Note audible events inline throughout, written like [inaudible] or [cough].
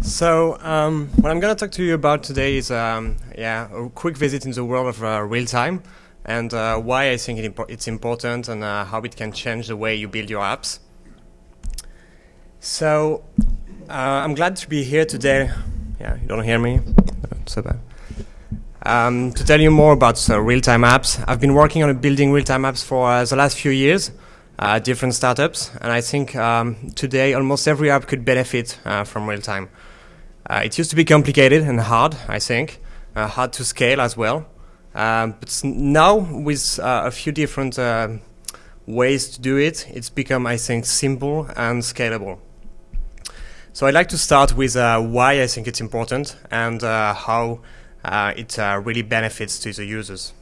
So um, what I'm going to talk to you about today is um, yeah a quick visit in the world of uh, real time and uh, why I think it it's important and uh, how it can change the way you build your apps. So uh, I'm glad to be here today. Yeah, you don't hear me? so bad. Um, to tell you more about uh, real-time apps. I've been working on building real-time apps for uh, the last few years, different startups, and I think um, today almost every app could benefit from real-time. Uh, it used to be complicated and hard, I think, uh, hard to scale as well. Um, but now, with uh, a few different uh, ways to do it, it's become, I think, simple and scalable. So I'd like to start with uh, why I think it's important and uh, how it really benefits to the users.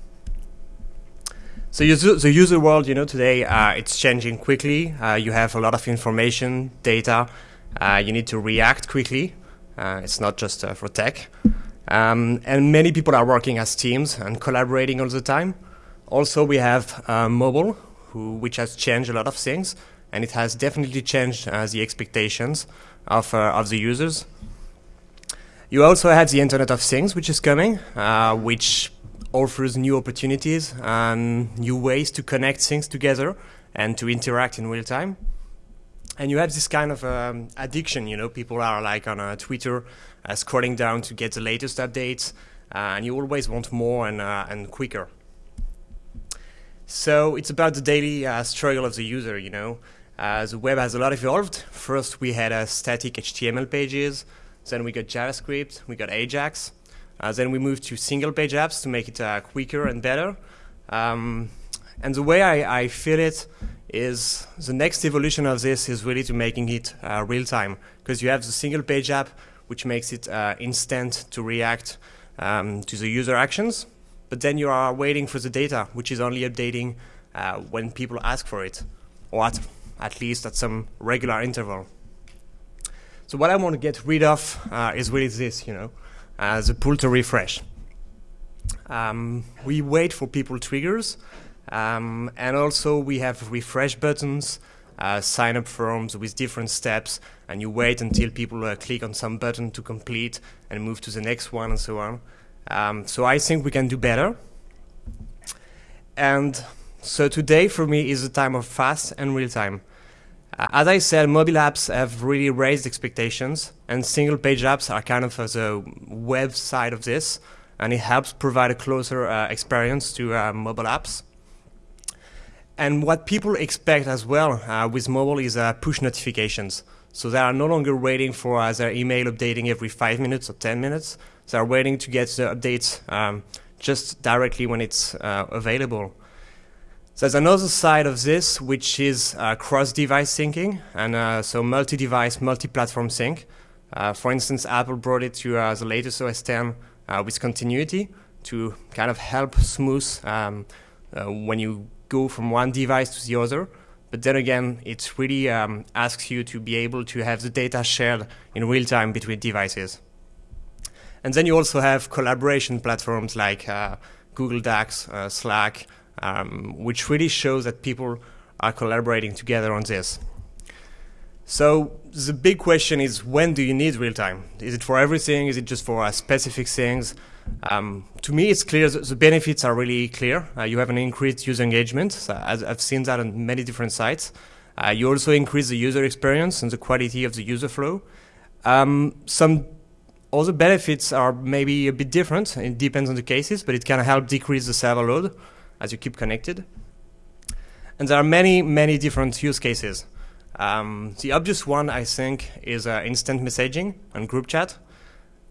So the user world, you know, today it's changing quickly. you have a lot of information, data. you need to react quickly. Uh, it's not just uh, for tech. Um, and many people are working as teams and collaborating all the time. Also, we have uh, mobile, who, which has changed a lot of things, and it has definitely changed the expectations of, of the users. You also have the Internet of Things, which is coming, uh, which offers new opportunities and new ways to connect things together and to interact in real time and you have this kind of um, addiction. You know, people are like on uh, Twitter, uh, scrolling down to get the latest updates, uh, and you always want more and uh, and quicker. So it's about the daily uh, struggle of the user. You know, uh, the web has a lot evolved. First, we had static HTML pages. Then we got JavaScript. We got Ajax. Then we moved to single-page apps to make it quicker and better. Um, and the way I, I feel it is the next evolution of this is really to making it uh, real time because you have the single page app which makes it uh, instant to react um, to the user actions. But then you are waiting for the data which is only updating uh, when people ask for it or at, at least at some regular interval. So what I want to get rid of uh, is really this you know uh, the pull to refresh um, we wait for people triggers um, and also we have refresh buttons, uh, sign up forms with different steps, and you wait until people uh, click on some button to complete and move to the next one and so on. Um, so I think we can do better. And so today for me is a time of fast and real time. Uh, as I said, mobile apps have really raised expectations, and single page apps are kind of the web side of this, and it helps provide a closer uh, experience to uh, mobile apps. And what people expect as well uh, with mobile is uh, push notifications. So they are no longer waiting for uh, their email updating every five minutes or 10 minutes. They are waiting to get the updates um, just directly when it's uh, available. There's another side of this, which is uh, cross-device syncing, and uh, so multi-device, multi-platform sync. for instance, Apple brought it to the latest OS 10 with continuity to kind of help smooth um, when you go from one device to the other. But then again, it really um, asks you to be able to have the data shared in real time between devices. And then you also have collaboration platforms like uh, Google Docs, uh, Slack, um, which really shows that people are collaborating together on this. So the big question is, when do you need real time? Is it for everything? Is it just for uh, specific things? Um, to me, it's clear the benefits are really clear. Uh, you have an increased user engagement. So I've seen that on many different sites. Uh, you also increase the user experience and the quality of the user flow. Um, some other benefits are maybe a bit different. It depends on the cases, but it can help decrease the server load as you keep connected. And there are many, many different use cases. Um, the obvious one, I think, is uh, instant messaging and group chat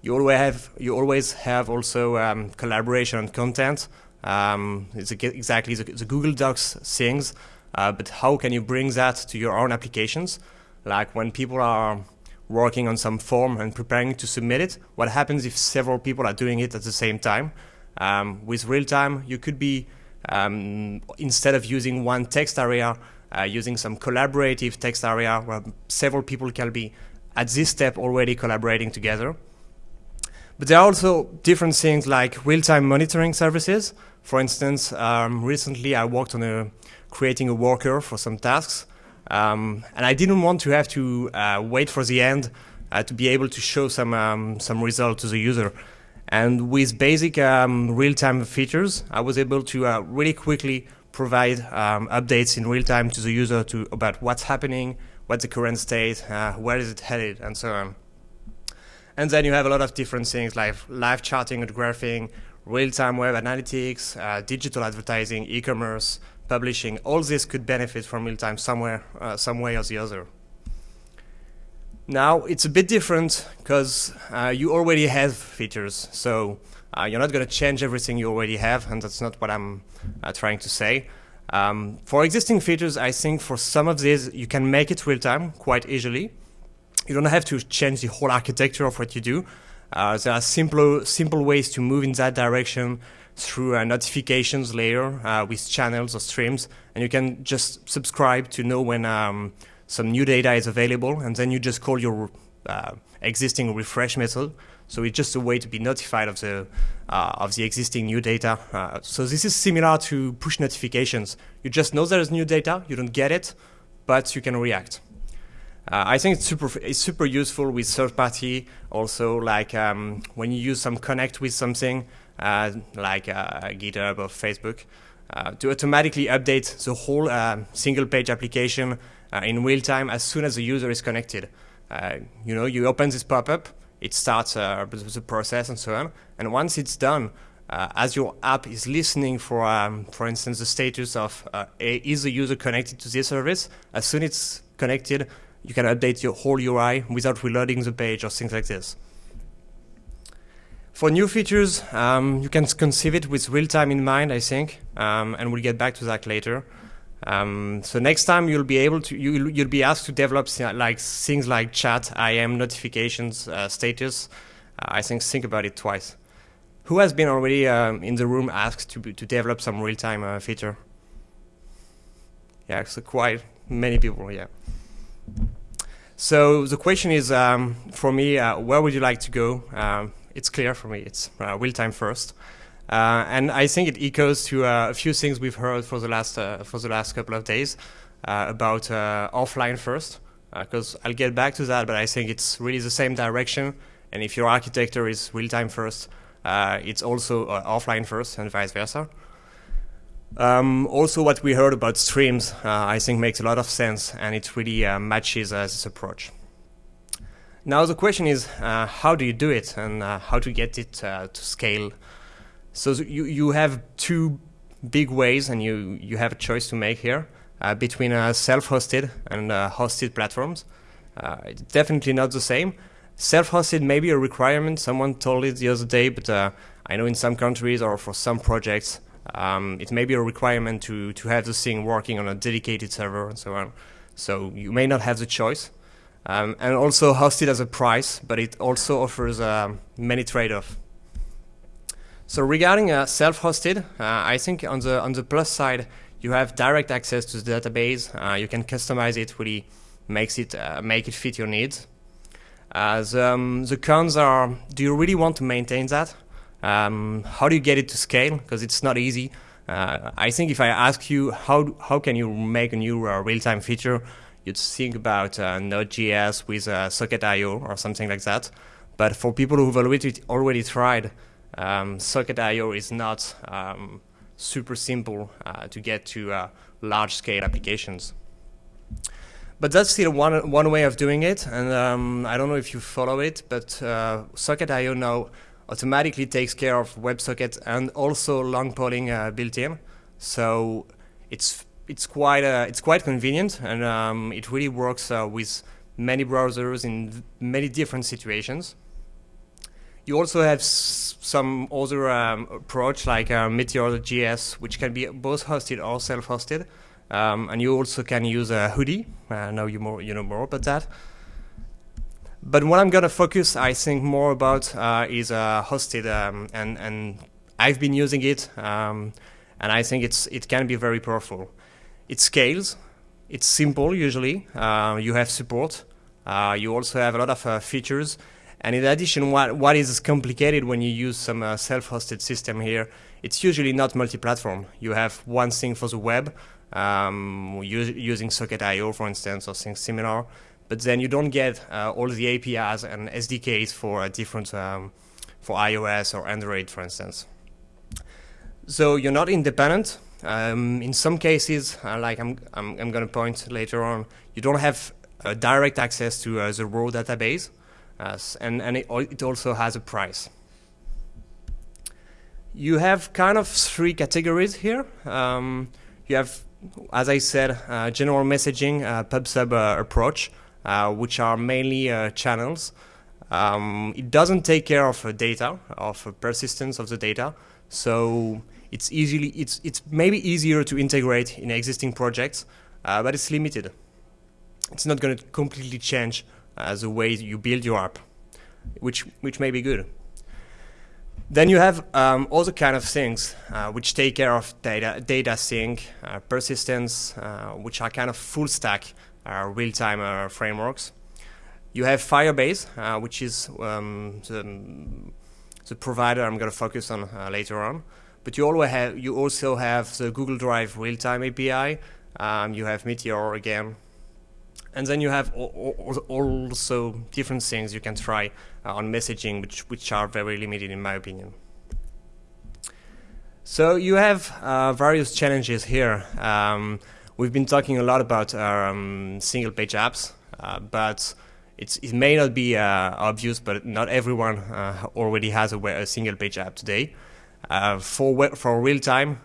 you always have you always have also um, collaboration and content. Um, it's exactly the, the, Google Docs things, uh, but how can you bring that to your own applications? Like when people are working on some form and preparing to submit it, what happens if several people are doing it at the same time? Um, with real time, you could be, um, instead of using one text area, uh, using some collaborative text area where several people can be at this step already collaborating together. But there are also different things like real-time monitoring services. For instance, um, recently I worked on a, creating a worker for some tasks, um, and I didn't want to have to uh, wait for the end uh, to be able to show some um, some result to the user. And with basic um, real-time features, I was able to uh, really quickly provide um, updates in real time to the user to about what's happening, what's the current state, uh, where is it headed, and so on. And then you have a lot of different things like live charting and graphing, real-time web analytics, uh, digital advertising, e-commerce, publishing. All this could benefit from real-time somewhere, uh, some way or the other. Now it's a bit different because uh, you already have features, so uh, you're not going to change everything you already have, and that's not what I'm uh, trying to say. Um, for existing features, I think for some of these you can make it real-time quite easily you don't have to change the whole architecture of what you do. Uh, there are simple, simple ways to move in that direction through a notifications layer uh, with channels or streams, and you can just subscribe to know when um, some new data is available, and then you just call your uh, existing refresh method. So it's just a way to be notified of the uh, of the existing new data. Uh, so this is similar to push notifications. You just know there is new data, you don't get it, but you can react. Uh, I think it's super, it's super useful with third party. Also, like um, when you use some connect with something, uh, like uh, GitHub or Facebook, to automatically update the whole single page application in real time as soon as the user is connected. you know, you open this pop-up, it starts the process and so on. And once it's done, as your app is listening for, um, for instance, the status of is the user connected to this service, as soon as it's connected, you can update your whole UI without reloading the page or things like this. For new features, um, you can conceive it with real-time in mind, I think, um, and we'll get back to that later. Um, so next time you'll be able to, you'll, you'll be asked to develop like things like chat, IM, notifications, uh, status. Uh, I think think about it twice. Who has been already um, in the room asked to, to develop some real-time uh, feature? Yeah, so quite many people, yeah. So the question is, um, for me, uh, where would you like to go? Um, it's clear for me. It's uh, real time first, uh, and I think it echoes to uh, a few things we've heard for the last uh, for the last couple of days uh, about offline first. Because I'll get back to that, but I think it's really the same direction. And if your architecture is real time first, it's also offline first, and vice versa. Um, also, what we heard about streams, uh, I think makes a lot of sense, and it really uh, matches uh, this approach. Now the question is, uh, how do you do it, and uh, how to get it uh, to scale? So you you have two big ways, and you you have a choice to make here between self-hosted and hosted platforms. it's definitely not the same. Self-hosted may be a requirement. Someone told it the other day, but I know in some countries or for some projects um, it may be a requirement to, to have this thing working on a dedicated server and so on. So you may not have the choice. Um, and also hosted as a price, but it also offers uh, many trade-offs. So regarding uh, self-hosted, uh, I think on the on the plus side, you have direct access to the database. Uh, you can customize it, really makes it uh, make it fit your needs. The, um, the cons are: Do you really want to maintain that? Um, how do you get it to scale? Because it's not easy. Uh, I think if I ask you how how can you make a new uh, real-time feature, you'd think about uh, Node.js with uh, Socket.io or something like that. But for people who've already already tried, um, Socket.io is not um, super simple uh, to get to uh, large-scale applications. But that's still one one way of doing it, and um, I don't know if you follow it, but uh, Socket.io now automatically takes care of WebSocket and also long polling uh, built in. So it's it's quite uh, it's quite convenient and um, it really works uh, with many browsers in many different situations. You also have some other um, approach like uh, Meteor.js, which can be both hosted or self-hosted. Um, and you also can use a Hoodie. I know you more you know more about that. But what I'm gonna focus, I think, more about uh, is uh, hosted, um, and and I've been using it, um, and I think it's it can be very powerful. It scales. It's simple usually. Uh, you have support. Uh, you also have a lot of uh, features, and in addition, what what is complicated when you use some uh, self-hosted system here? It's usually not multi-platform. You have one thing for the web, um, using Socket.io, for instance, or things similar but then you don't get uh, all the APIs and SDKs for different um, for iOS or Android, for instance. So you're not independent. Um, in some cases, uh, like I'm, I'm, I'm going to point later on, you don't have uh, direct access to uh, the raw database, uh, and, and it, it, also has a price. You have kind of three categories here. Um, you have, as I said, uh, general messaging, uh, pub-sub approach, which are mainly channels. Um, it doesn't take care of data, of persistence of the data, so it's easily it's it's maybe easier to integrate in existing projects, uh, but it's limited. It's not going to completely change uh, a way you build your app, which which may be good. Then you have um, other kind of things uh, which take care of data data sync, uh, persistence, uh, which are kind of full stack uh, real time frameworks. You have Firebase, which is um, the, the provider I'm going to focus on later on. But you, have, you also have the Google Drive real-time API. Um, you have Meteor again. And then you have also different things you can try uh, on messaging, which, which are very limited in my opinion. So you have uh, various challenges here. Um, we've been talking a lot about um, single page apps, uh, but it may not be uh, obvious, but not everyone uh, already has a, a, single page app today. Uh, for for real time,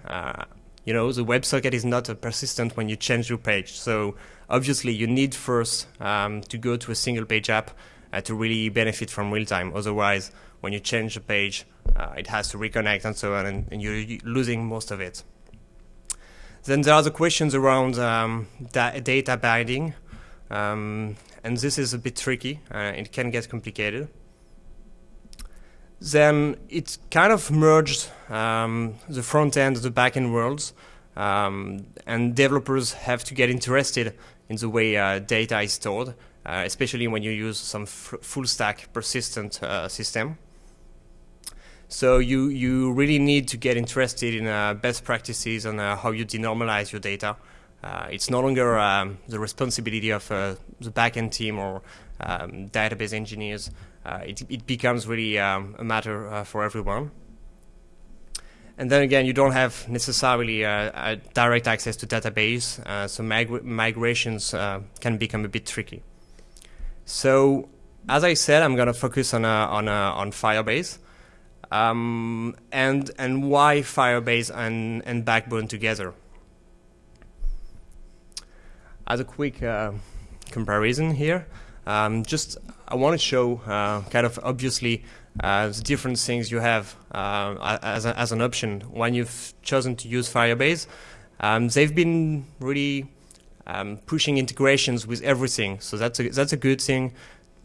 you know, the WebSocket is not persistent when you change your page. So obviously, you need first um, to go to a single page app uh, to really benefit from real time. Otherwise, when you change the page, uh, it has to reconnect and so on, and, and, you're losing most of it. Then there are the questions around um, da data binding, um, and this is a bit tricky. Uh, it can get complicated then it kind of merged um, the front end, the back end worlds, um, and developers have to get interested in the way uh, data is stored, uh, especially when you use some full stack persistent uh, system. So you, you really need to get interested in uh, best practices on how you denormalize your data. It's no longer um, the responsibility of the backend team or um, database engineers it, it becomes really um, a matter for everyone. And then again, you don't have necessarily uh, direct access to database, so mig migrations can become a bit tricky. So as I said, I'm going to focus on on on Firebase, um, and and why Firebase and and Backbone together. As a quick uh, comparison here, um, just I want to show uh, kind of obviously uh, the different things you have uh, as, a, as an option when you've chosen to use Firebase. Um, they've been really um, pushing integrations with everything, so that's a, that's a good thing.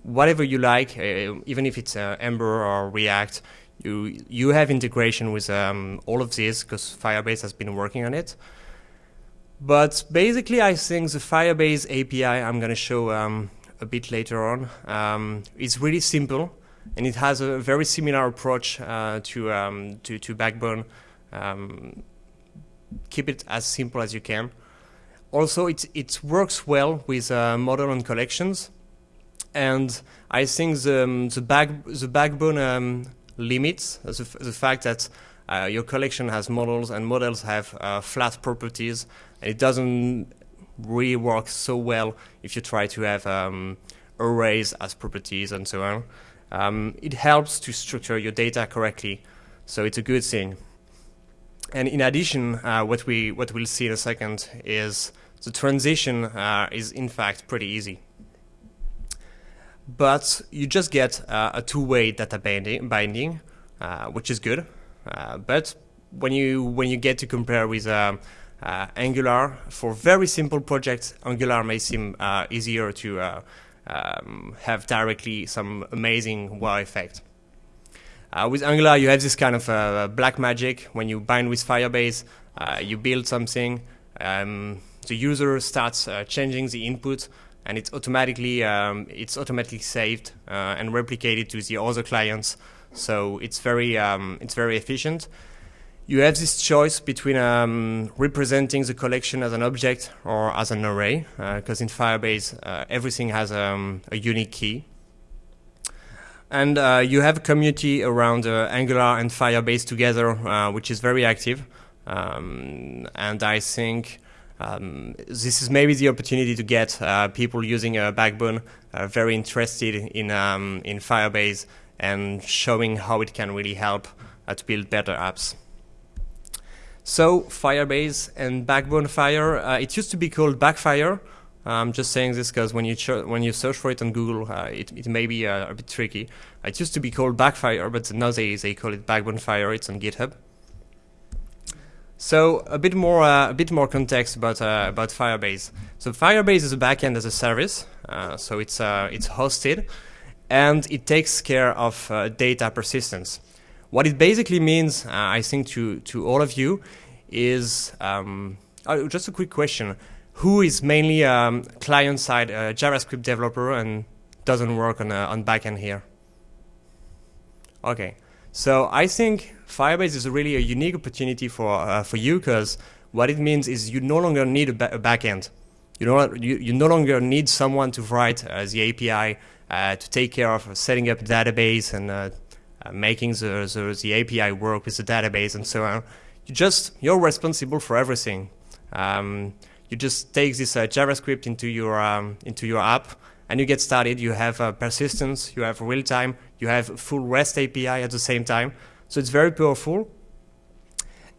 Whatever you like, uh, even if it's uh, Ember or React, you you have integration with um, all of these because Firebase has been working on it. But basically, I think the Firebase API I'm going to show um, a bit later on. Um, it's really simple, and it has a very similar approach uh, to, um, to, to Backbone. Um, keep it as simple as you can. Also, it it works well with uh, model and collections, and I think the um, the back the Backbone um, limits the, the fact that uh, your collection has models and models have uh, flat properties. And it doesn't really works so well if you try to have um, arrays as properties and so on. Um, it helps to structure your data correctly, so it's a good thing. And in addition, uh, what we what we'll see in a second is the transition uh, is in fact pretty easy. But you just get uh, a two-way data binding, binding uh, which is good. Uh, but when you when you get to compare with um, Angular. For very simple projects, Angular may seem uh, easier to uh, um, have directly some amazing wow effect. Uh, with Angular, you have this kind of uh, black magic. When you bind with Firebase, uh, you build something, um, the user starts changing the input, and it's automatically um, it's automatically saved and replicated to the other clients. So it's very um, it's very efficient you have this choice between um, representing the collection as an object or as an array, because uh, in Firebase uh, everything has um, a unique key. And uh, you have a community around uh, Angular and Firebase together, uh, which is very active. Um, and I think um, this is maybe the opportunity to get uh, people using a backbone very interested in, um, in Firebase and showing how it can really help to build better apps. So Firebase and Backbone Fire, uh, it used to be called Backfire. I'm just saying this because when you when you search for it on Google, uh, it, it may be uh, a bit tricky. It used to be called Backfire, but now they, they call it Backbone Fire. It's on GitHub. So a bit more uh, a bit more context about uh, about Firebase. So Firebase is a backend as a service. Uh, so it's it's hosted, and it takes care of data persistence. What it basically means, uh, I think, to, to all of you is um, oh, just a quick question. Who is mainly um, client-side uh, JavaScript developer and doesn't work on, uh, on backend here? Okay, so I think Firebase is really a unique opportunity for, uh, for you because what it means is you no longer need a, ba a backend. You, know, you, you no longer need someone to write uh, the API uh, to take care of setting up a database and uh, making the, the, the, API work with the database and so on. You just, you're responsible for everything. Um, you just take this uh, JavaScript into your, um, into your app and you get started. You have uh, persistence, you have real time, you have full REST API at the same time. So it's very powerful.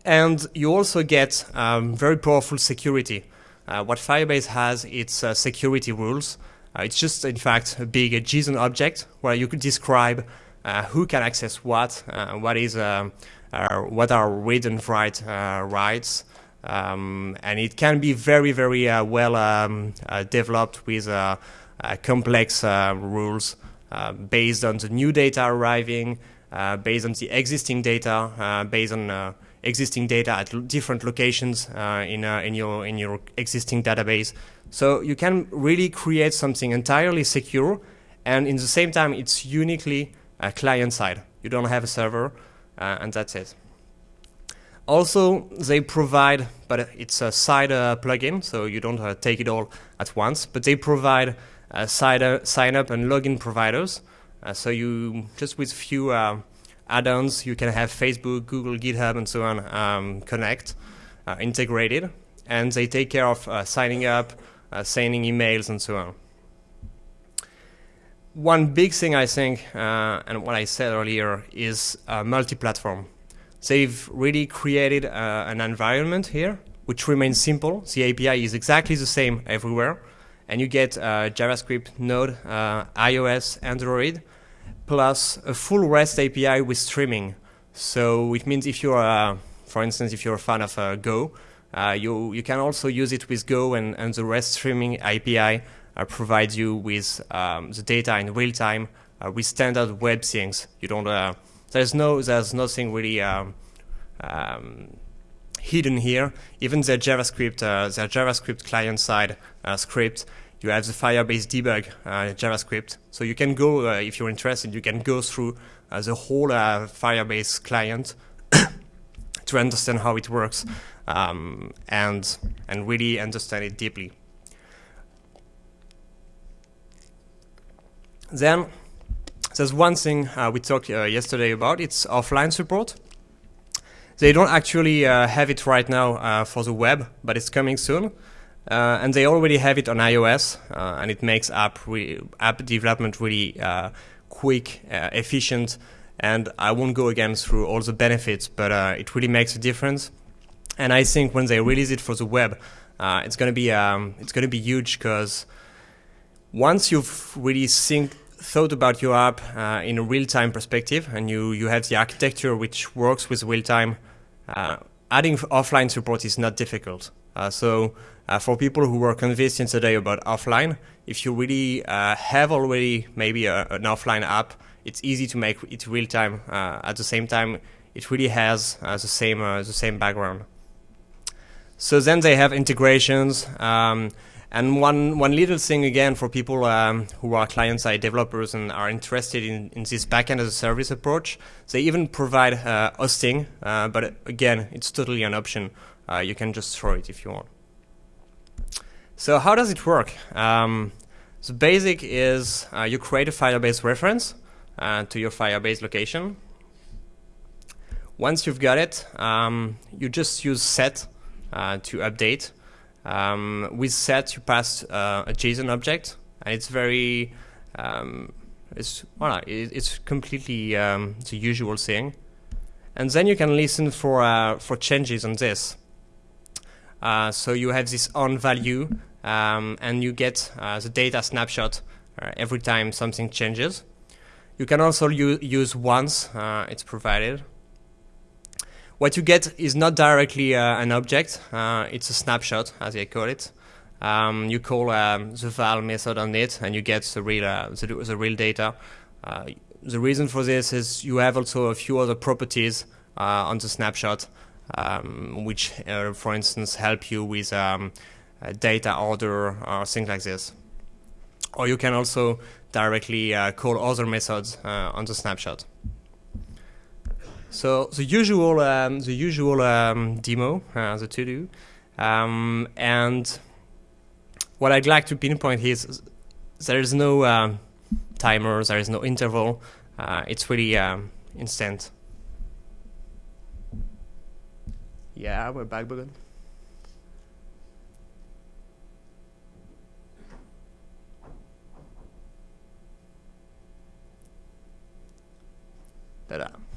And you also get um, very powerful security. Uh, what Firebase has, it's uh, security rules. It's just, in fact, a big JSON object where you could describe who can access what, uh, what is uh, what are read and write rights, um, and it can be very very well um, developed with complex rules based on the new data arriving, based on the existing data, based on existing data at different locations uh, in, uh, in, your, in your existing database. So you can really create something entirely secure and in the same time it's uniquely uh, client side. You don't have a server, uh, and that's it. Also, they provide, but it's a side uh, plugin, so you don't uh, take it all at once, but they provide uh, side, uh, sign up and login providers. so you, just with few add-ons, you can have Facebook, Google, GitHub, and so on um, connect, integrated, and they take care of signing up, sending emails, and so on one big thing I think, uh, and what I said earlier, is uh, multi-platform. They've really created uh, an environment here which remains simple. The API is exactly the same everywhere, and you get uh, JavaScript, Node, uh, iOS, Android, plus a full REST API with streaming. So it means if you're, uh, for instance, if you're a fan of Go, you you can also use it with Go and, and the REST streaming API uh, provides you with um, the data in real time uh, with standard web things. You don't. Uh, there's no. There's nothing really. Um, um, hidden here. Even the JavaScript, uh, the JavaScript client-side uh, script, you have the Firebase debug uh, JavaScript. So you can go, if you're interested, you can go through the whole Firebase client [coughs] to understand how it works um, and and really understand it deeply. Then there's one thing uh, we talked uh, yesterday about, it's offline support. They don't actually uh, have it right now uh, for the web, but it's coming soon. Uh, and they already have it on iOS, uh, and it makes app, app development really quick, efficient, and I won't go again through all the benefits, but it really makes a difference. And I think when they release it for the web, it's going to be um, it's going to be huge because once you've really think, thought about your app uh, in a real-time perspective and you, you have the architecture which works with real-time, uh, adding offline support is not difficult. Uh, so uh, for people who were convinced yesterday about offline, if you really uh, have already maybe a, an offline app, it's easy to make it real-time. Uh, at the same time, it really has the same the same background. So then they have integrations. Um, And one, one little thing again for people um, who are client-side developers and are interested in, in this backend as a service approach, they even provide uh, hosting, uh, but again, it's totally an option. Uh, you can just throw it if you want. So how does it work? Um, the basic is uh, you create a Firebase reference uh, to your Firebase location. Once you've got it, um, you just use set uh, to update um, with set, you pass uh, a JSON object, and it's very, um, it's well, it's completely um, the usual thing. And then you can listen for uh, for changes on this. Uh, so you have this on value, um, and you get uh, the data snapshot uh, every time something changes. You can also use once; uh, it's provided. What you get is not directly uh, an object, uh, it's a snapshot, as I call it. Um, you call um, the val method on it, and you get the real, uh, the, the, real data. Uh, the reason for this is you have also a few other properties uh, on the snapshot, um, which, uh, for instance, help you with um, data order or things like this. Or you can also directly call other methods on the snapshot. So the usual, um, the usual um, demo, uh, the to do, um, and what I'd like to pinpoint is there is no um, timer, there is no interval. Uh, it's really um, instant. Yeah, we're back, Bogan. Ta-da.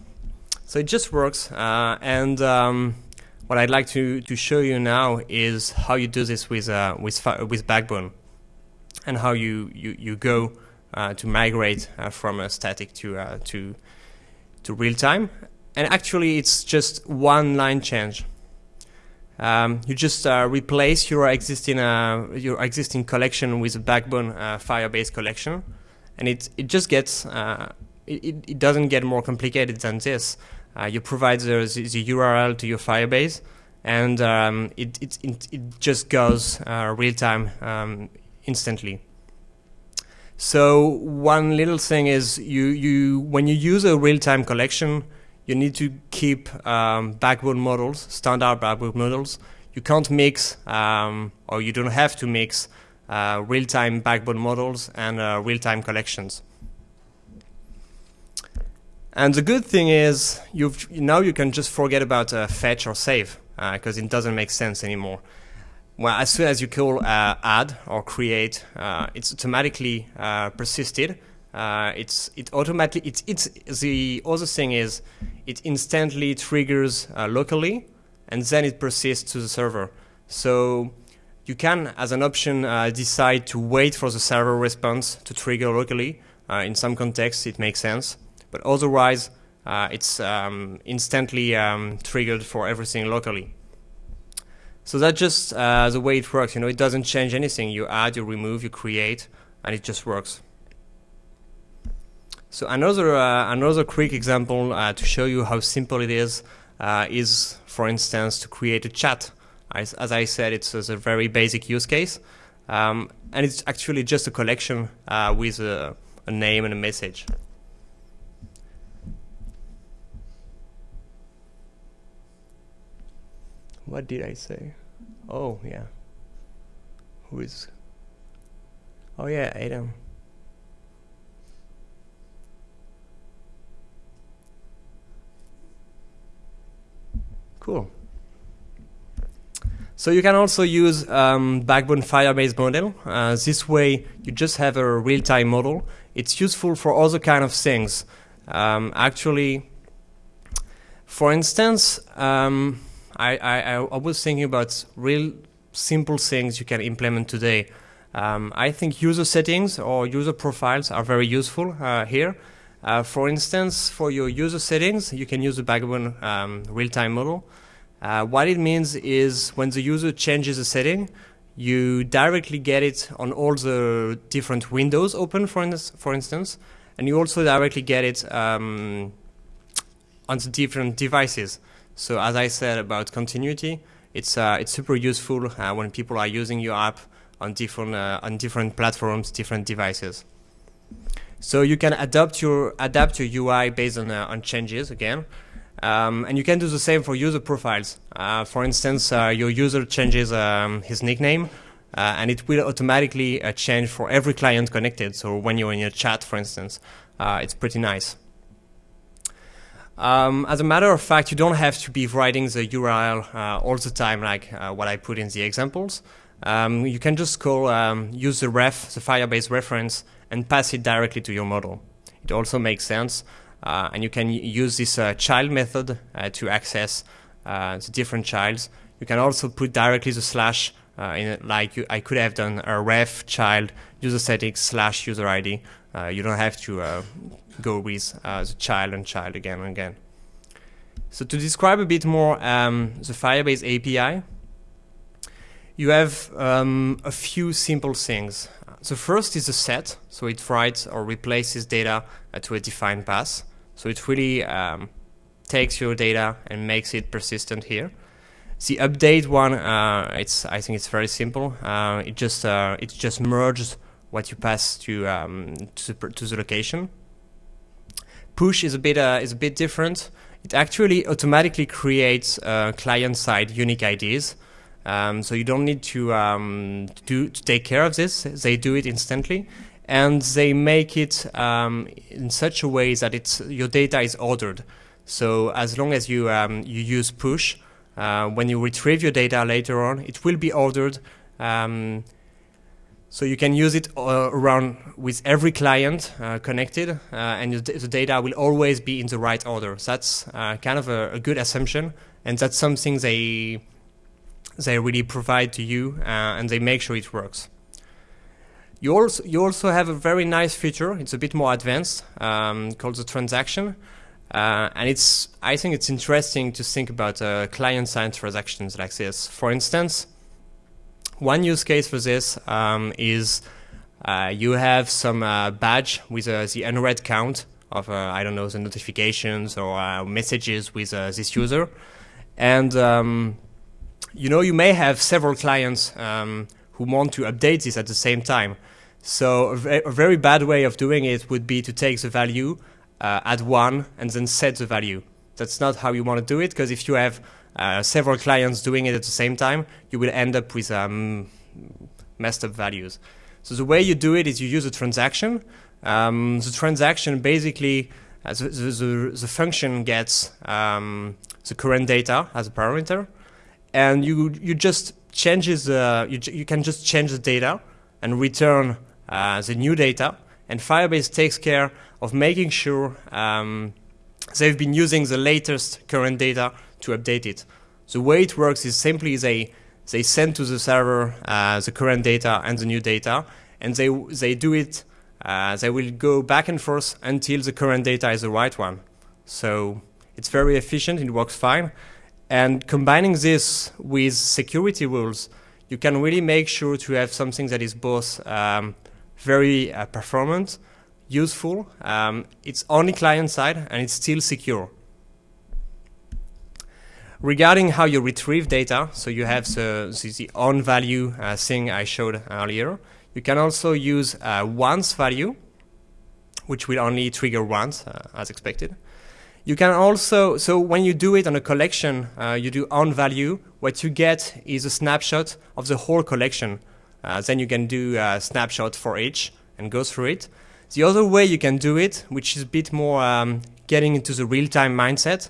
So it just works. Uh, and um, what I'd like to, to show you now is how you do this with, uh, with, with Backbone and how you, you, you go uh, to migrate uh, from a static to, uh, to, to real time. And actually, it's just one line change. Um, you just uh, replace your existing your existing collection with a Backbone Firebase collection, and it it just gets it, it doesn't get more complicated than this. Uh, you provide the, the, the, URL to your Firebase, and um, it, it, it, it, just goes uh, real time um, instantly. So one little thing is you, you when you use a real-time collection, you need to keep um, backbone models, standard backbone models. You can't mix, um, or you don't have to mix uh, real-time backbone models and uh, real-time collections. And the good thing is, you've now you can just forget about uh, fetch or save because uh, it doesn't make sense anymore. Well, as soon as you call uh, add or create, uh, it's automatically uh, persisted. Uh, it's it automatically it's it's the other thing is it instantly triggers locally and then it persists to the server. So you can, as an option, decide to wait for the server response to trigger locally. in some contexts, it makes sense but otherwise uh, it's um, instantly um, triggered for everything locally. So that's just uh, the way it works. You know, it doesn't change anything. You add, you remove, you create, and it just works. So another uh, another quick example uh, to show you how simple it is uh, is, for instance, to create a chat. As, as I said, it's, it's, a very basic use case, um, and it's actually just a collection uh, with a, a name and a message. What did I say? Oh, yeah. Who is... Oh, yeah, Adam. Cool. So you can also use um, Backbone Firebase model. Uh, this way, you just have a real-time model. It's useful for other kind of things. Um, actually, for instance, um, I, I, I was thinking about real simple things you can implement today. Um, I think user settings or user profiles are very useful uh, here. Uh, for instance, for your user settings, you can use the Backbone um, real-time model. Uh, what it means is when the user changes a setting, you directly get it on all the different windows open, for, for instance, and you also directly get it um, on the different devices. So as I said about continuity, it's uh, it's super useful uh, when people are using your app on different uh, on different platforms, different devices. So you can adapt your adapt your UI based on uh, on changes again, um, and you can do the same for user profiles. Uh, for instance, uh, your user changes um, his nickname, and it will automatically change for every client connected. So when you're in your chat, for instance, it's pretty nice. Um, as a matter of fact, you don't have to be writing the URL uh, all the time like uh, what I put in the examples. Um, you can just call, um, use the ref, the Firebase reference, and pass it directly to your model. It also makes sense, uh, and you can use this uh, child method uh, to access uh, the different childs. You can also put directly the slash in like you, I could have done a ref child user settings slash user ID. you don't have to go with uh, the child and child again and again. So to describe a bit more um, the Firebase API, you have um, a few simple things. The first is a set, so it writes or replaces data uh, to a defined path. So it really um, takes your data and makes it persistent here. The update one, uh, it's I think it's very simple. Uh, it just uh, it just merges what you pass to um, to, to the location push is a bit uh, is a bit different. It actually automatically creates uh, client-side unique IDs. Um, so you don't need to um, do to take care of this. They do it instantly, and they make it um, in such a way that it's your data is ordered. So as long as you um, you use push, uh, when you retrieve your data later on, it will be ordered. Um, so you can use it uh, around with every client uh, connected, uh, and the, data will always be in the right order. So that's uh, kind of a, a, good assumption, and that's something they they really provide to you, uh, and they make sure it works. You also you also have a very nice feature. It's a bit more advanced, um, called the transaction, uh, and it's I think it's interesting to think about client-side transactions like this. For instance one use case for this um, is uh, you have some uh, badge with uh, the unread count of, uh, I don't know, the notifications or uh, messages with uh, this user. And, um, you know, you may have several clients um, who want to update this at the same time. So a, a, very bad way of doing it would be to take the value, add one, and then set the value. That's not how you want to do it, because if you have uh, several clients doing it at the same time, you will end up with um, messed up values. So the way you do it is you use a transaction. Um, the transaction basically, uh, the, the, the, function gets um, the current data as a parameter, and you you just changes the you, you can just change the data and return uh, the new data. And Firebase takes care of making sure um, they've been using the latest current data to update it. The way it works is simply they they send to the server uh, the current data and the new data, and they they do it. Uh, they will go back and forth until the current data is the right one. So it's very efficient. It works fine. And combining this with security rules, you can really make sure to have something that is both um, very uh, performant, useful. Um, it's only client side and it's still secure. Regarding how you retrieve data, so you have the, the on value uh, thing I showed earlier. You can also use uh, once value, which will only trigger once, uh, as expected. You can also, so when you do it on a collection, uh, you do on value, what you get is a snapshot of the whole collection. Uh, then you can do a snapshot for each and go through it. The other way you can do it, which is a bit more um, getting into the real-time mindset,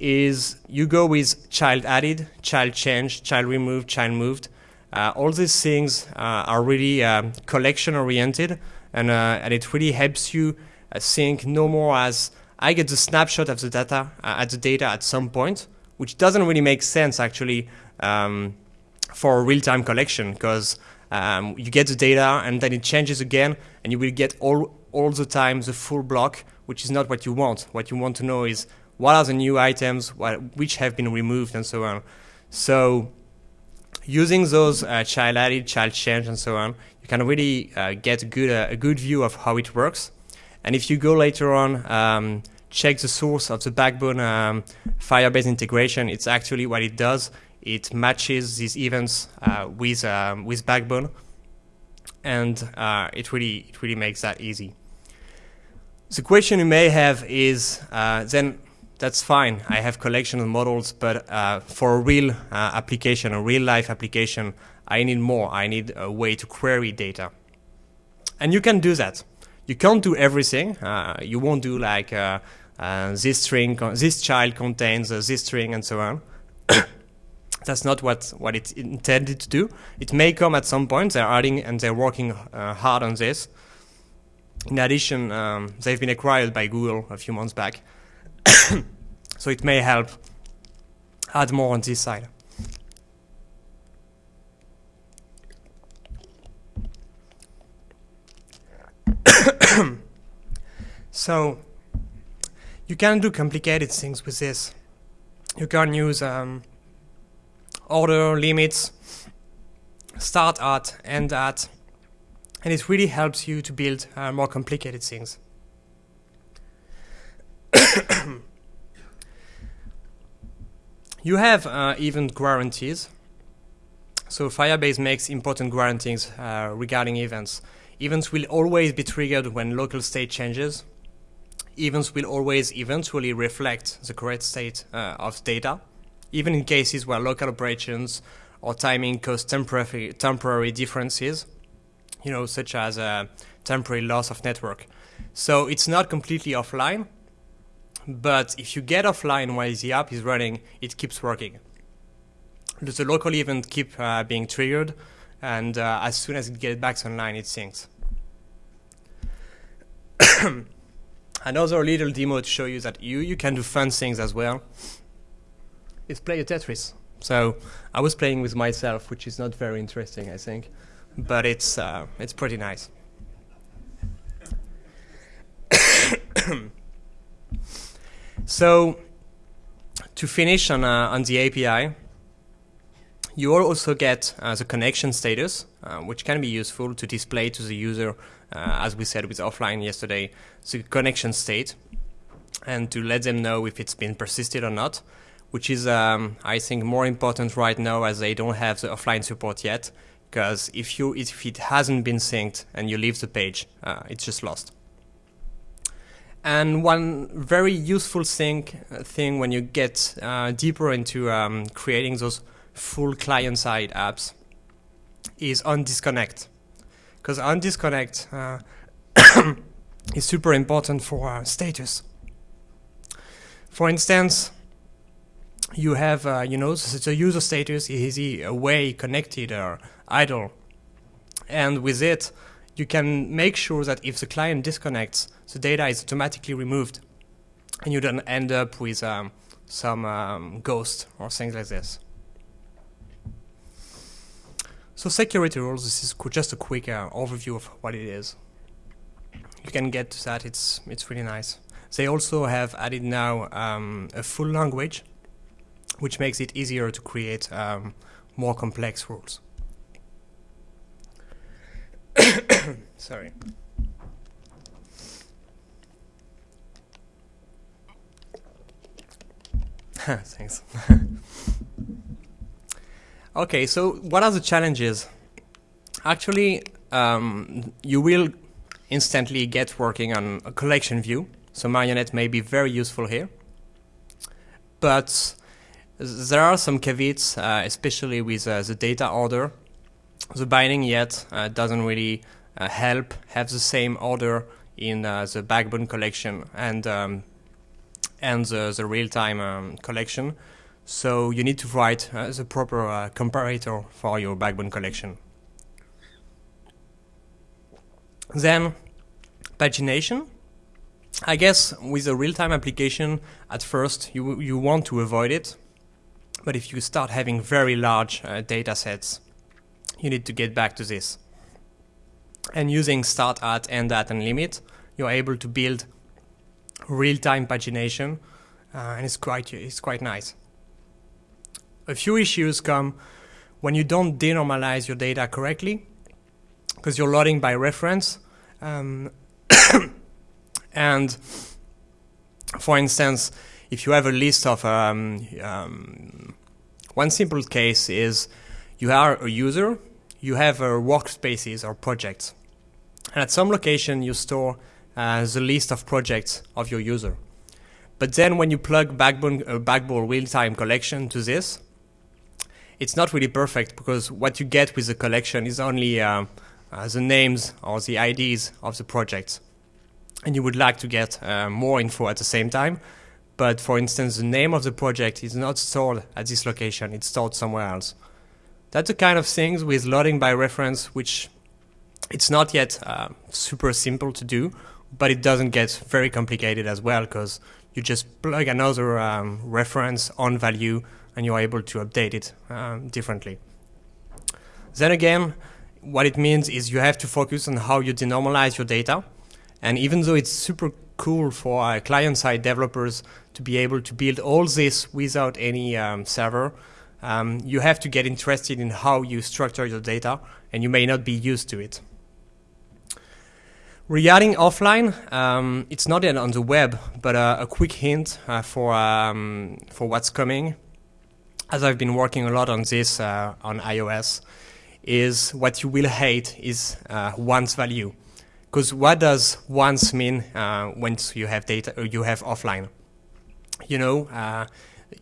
is you go with child added, child changed, child removed, child moved. Uh, all these things uh, are really um, collection oriented and, uh, and it really helps you uh, think no more as I get the snapshot of the data uh, at the data at some point, which doesn't really make sense actually um, for real-time collection because um, you get the data and then it changes again and you will get all, all the time the full block, which is not what you want. What you want to know is what are the new items, what, which have been removed, and so on. So using those uh, child added, child change, and so on, you can really uh, get a good, uh, a good view of how it works. And if you go later on, um, check the source of the Backbone um, Firebase integration, it's actually what it does. It matches these events uh, with, um, with Backbone. and uh, it really it really makes that easy. The question you may have is uh, then that's fine. I have collection of models, but uh, for a real uh, application, a real life application, I need more. I need a way to query data, and you can do that. You can't do everything. Uh, you won't do like uh, this string, this child contains this string, and so on. [coughs] that's not what, what it's intended to do. It may come at some point. They're adding and they're working uh, hard on this. In addition, um, they've been acquired by Google a few months back. [coughs] so it may help add more on this side. [coughs] so you can do complicated things with this. You can use um, order limits, start at, end at, and it really helps you to build uh, more complicated things. [coughs] you have uh, event guarantees. So Firebase makes important guarantees uh, regarding events. Events will always be triggered when local state changes. Events will always eventually reflect the correct state uh, of data even in cases where local operations or timing cause temporary, temporary differences, you know, such as a temporary loss of network. So it's not completely offline, but if you get offline while the app is running, it keeps working. The local event keep uh, being triggered, and uh, as soon as it gets back online, it syncs. Another little demo to show you that you, you can do fun things as well is play a Tetris. So I was playing with myself, which is not very interesting, I think, but it's uh, it's pretty nice. So to finish on uh, on the API, you also get uh, the connection status, uh, which can be useful to display to the user, uh, as we said with offline yesterday, the connection state, and to let them know if it's been persisted or not which is, um, I think, more important right now as they don't have the offline support yet. Because if you if it hasn't been synced and you leave the page, uh, it's just lost. And one very useful thing uh, thing when you get uh, deeper into um, creating those full client-side apps is on disconnect, because on disconnect uh, [coughs] is super important for uh, status. For instance, you have, uh, you know, the user status, is away, connected, or idle? And with it, you can make sure that if the client disconnects, the data is automatically removed, and you don't end up with um, some um, ghost or things like this. So security rules, this is just a quick uh, overview of what it is. You can get to that, it's, it's really nice. They also have added now um, a full language which makes it easier to create um, more complex rules. [coughs] Sorry. [laughs] Thanks. [laughs] okay, so what are the challenges? Actually, um, you will instantly get working on a collection view, so Marionette may be very useful here. But there are some caveats, uh, especially with uh, the data order. The binding yet uh, doesn't really uh, help have the same order in uh, the backbone collection and um, and the, the real-time um, collection. So you need to write uh, the proper comparator for your backbone collection. Then pagination. I guess with a real-time application, at first you you want to avoid it but if you start having very large uh, data sets, you need to get back to this. And using start at, end at, and limit, you're able to build real-time pagination, uh, and it's quite, it's quite nice. A few issues come when you don't denormalize your data correctly, because you're loading by reference. Um, [coughs] and for instance, if you have a list of um, um, one simple case is you are a user, you have uh, workspaces or projects. And at some location, you store uh, the list of projects of your user. But then when you plug Backbone, uh, Backbone real-time collection to this, it's not really perfect because what you get with the collection is only uh, uh, the names or the IDs of the projects. And you would like to get uh, more info at the same time. But for instance, the name of the project is not stored at this location, it's stored somewhere else. That's the kind of things with loading by reference, which it's not yet uh, super simple to do, but it doesn't get very complicated as well because you just plug another um, reference on value and you're able to update it um, differently. Then again, what it means is you have to focus on how you denormalize your data. And even though it's super cool for client-side developers to be able to build all this without any um, server, um, you have to get interested in how you structure your data, and you may not be used to it. Regarding offline, um, it's not yet on the web, but uh, a quick hint uh, for um, for what's coming. As I've been working a lot on this uh, on iOS, is what you will hate is uh, once value, because what does once mean uh, once you have data or you have offline? You know, uh,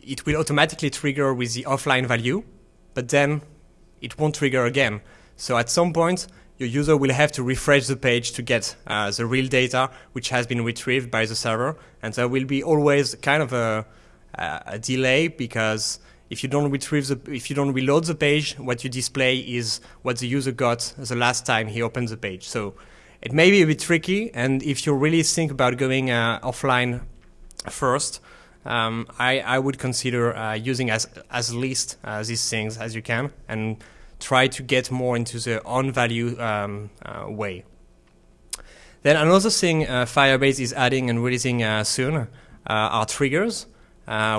it will automatically trigger with the offline value, but then it won't trigger again. So at some point, your user will have to refresh the page to get uh, the real data which has been retrieved by the server. And there will be always kind of a, a delay because if you don't retrieve the, if you don't reload the page, what you display is what the user got the last time he opened the page. So it may be a bit tricky. And if you really think about going uh, offline first, um, I, I, would consider uh, using as, as least uh, these things as you can and try to get more into the on value um, uh, way. Then another thing uh, Firebase is adding and releasing uh, soon uh, are triggers,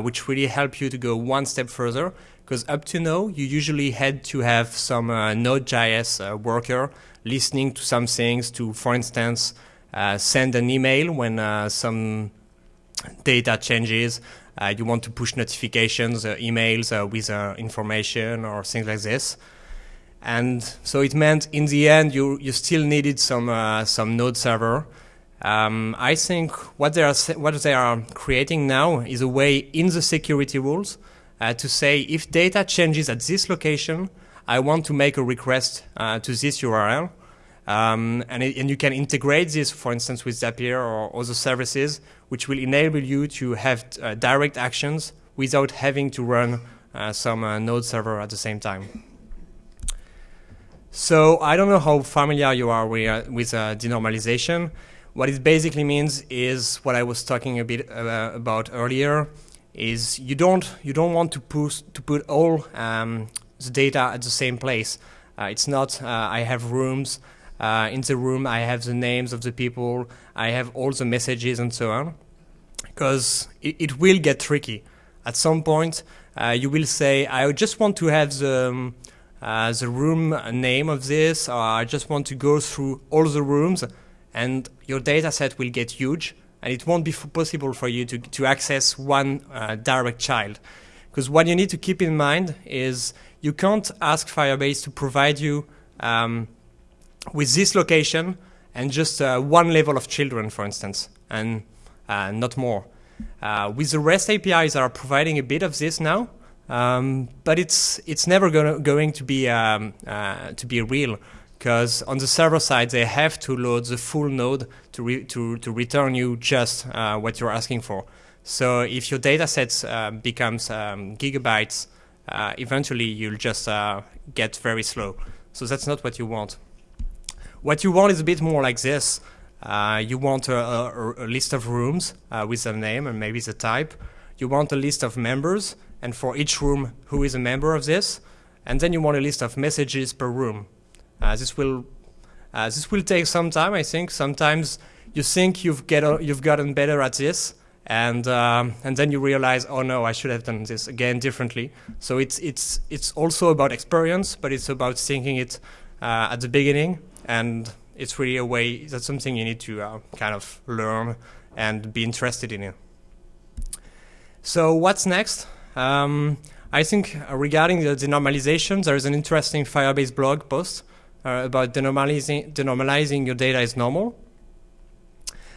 which really help you to go one step further. Because up to now, you usually had to have some Node.js worker listening to some things to, for instance, send an email when some data changes, uh, you want to push notifications, uh, emails uh, with information or things like this. And so it meant in the end you, you still needed some, some node server. Um, I think what they, are, what they are creating now is a way in the security rules uh, to say if data changes at this location, I want to make a request uh, to this URL. Um, and, it, and, you can integrate this, for instance, with Zapier or other services, which will enable you to have uh, direct actions without having to run uh, some uh, node server at the same time. So I don't know how familiar you are with, uh, with uh, denormalization. What it basically means is what I was talking a bit about earlier, is you don't you don't want to push to put all um, the data at the same place. it's not I have rooms uh, in the room, I have the names of the people, I have all the messages and so on. Because it, it will get tricky. At some point, uh, you will say, I just want to have the, um, uh, the room name of this, or I just want to go through all the rooms, and your data set will get huge, and it won't be possible for you to, to access one uh, direct child. Because what you need to keep in mind is you can't ask Firebase to provide you um, with this location and just uh, one level of children, for instance, and uh, not more. Uh, with the REST APIs are providing a bit of this now, um, but it's it's never gonna, going to be um, uh, to be real because on the server side they have to load the full node to re to to return you just uh, what you're asking for. So if your data sets uh, becomes um, gigabytes, eventually you'll just get very slow. So that's not what you want. What you want is a bit more like this. Uh, you want a, a, a, list of rooms uh, with a name and maybe the type. You want a list of members, and for each room, who is a member of this. And then you want a list of messages per room. Uh, this will uh, this will take some time, I think. Sometimes you think you've get you've gotten better at this, and um, and then you realize, oh no, I should have done this again differently. So it's it's it's also about experience, but it's about thinking it uh, at the beginning and it's really a way that's something you need to uh, kind of learn and be interested in it. So what's next? Um, I think uh, regarding the denormalization, there is an interesting Firebase blog post uh, about denormalizing, denormalizing your data is normal.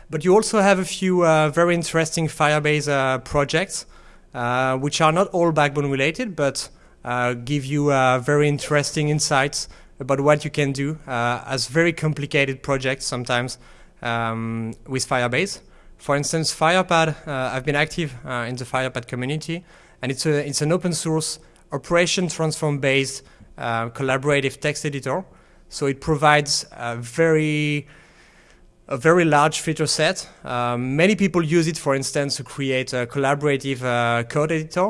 But you also have a few uh, very interesting Firebase uh, projects, uh, which are not all backbone related, but uh, give you very interesting insights about what you can do as very complicated projects sometimes um, with Firebase. For instance, Firepad, I've been active in the Firepad community, and it's, a, it's an open source operation transform based uh, collaborative text editor. So it provides a very a very large feature set. Um, many people use it, for instance, to create a collaborative uh, code editor.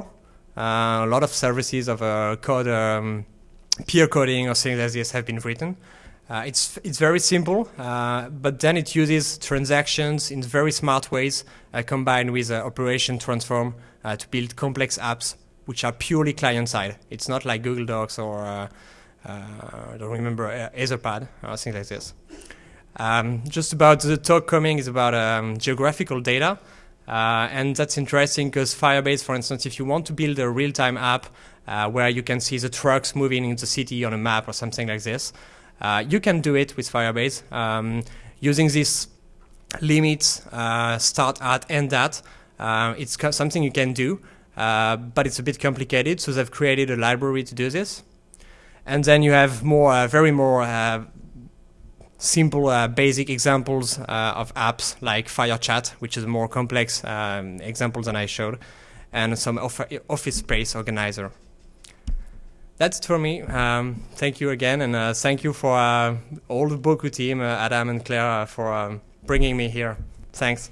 Uh, a lot of services of uh, code um, peer coding or things like this have been written. Uh, it's it's very simple, uh, but then it uses transactions in very smart ways, uh, combined with operation transform uh, to build complex apps which are purely client-side. It's not like Google Docs or uh, uh, I don't remember Etherpad or things like this. Um, just about the talk coming is about um, geographical data. Uh, and that's interesting because Firebase, for instance, if you want to build a real-time app uh, where you can see the trucks moving in the city on a map or something like this, uh, you can do it with Firebase um, using these limits, start at, end at. Uh, it's something you can do, uh, but it's a bit complicated, so they've created a library to do this. And then you have more, uh, very more uh, simple, uh, basic examples uh, of apps like FireChat, which is a more complex um, example than I showed, and some office space organizer that's it for me. Um, thank you again, and uh, thank you for uh, all the Boku team, uh, Adam and Claire, uh, for um, bringing me here. Thanks.